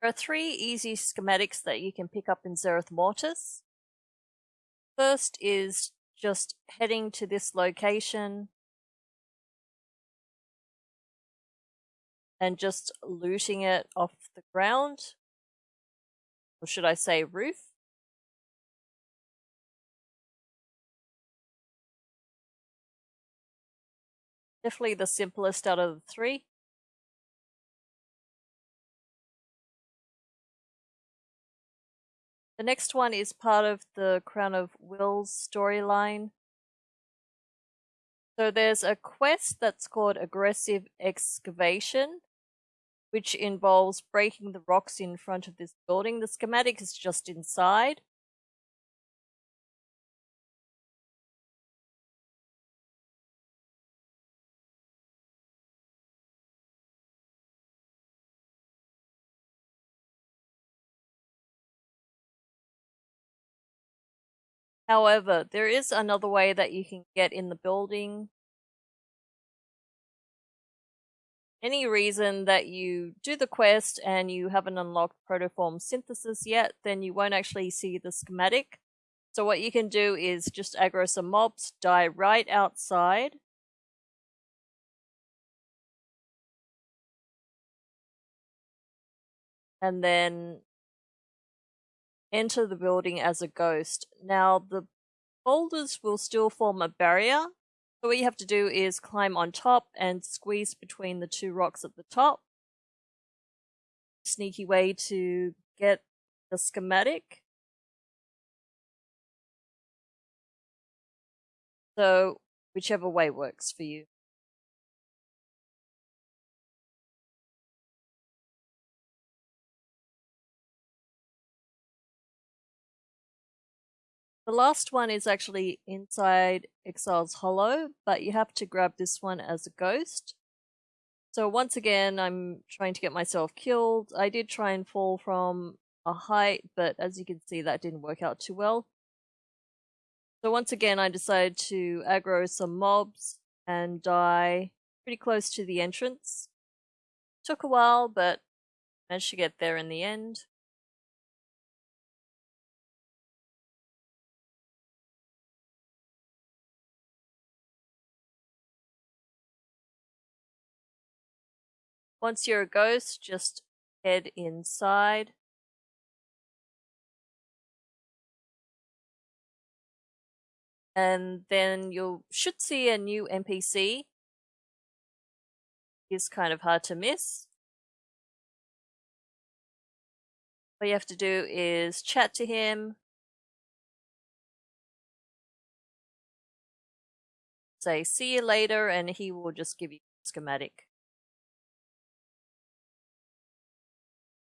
There are three easy schematics that you can pick up in Zereth Mortis. First is just heading to this location and just looting it off the ground. Or should I say roof? Definitely the simplest out of the three. The next one is part of the Crown of Wills storyline. So there's a quest that's called Aggressive Excavation, which involves breaking the rocks in front of this building. The schematic is just inside. However, there is another way that you can get in the building. Any reason that you do the quest and you haven't unlocked protoform synthesis yet, then you won't actually see the schematic. So what you can do is just aggro some mobs, die right outside. And then enter the building as a ghost. Now, the boulders will still form a barrier. So what you have to do is climb on top and squeeze between the two rocks at the top. Sneaky way to get the schematic. So whichever way works for you. The last one is actually inside Exile's Hollow, but you have to grab this one as a ghost. So once again, I'm trying to get myself killed. I did try and fall from a height, but as you can see, that didn't work out too well. So once again, I decided to aggro some mobs and die pretty close to the entrance. Took a while, but managed to get there in the end. Once you're a ghost, just head inside. And then you should see a new NPC. Is kind of hard to miss. All you have to do is chat to him. Say, see you later, and he will just give you a schematic.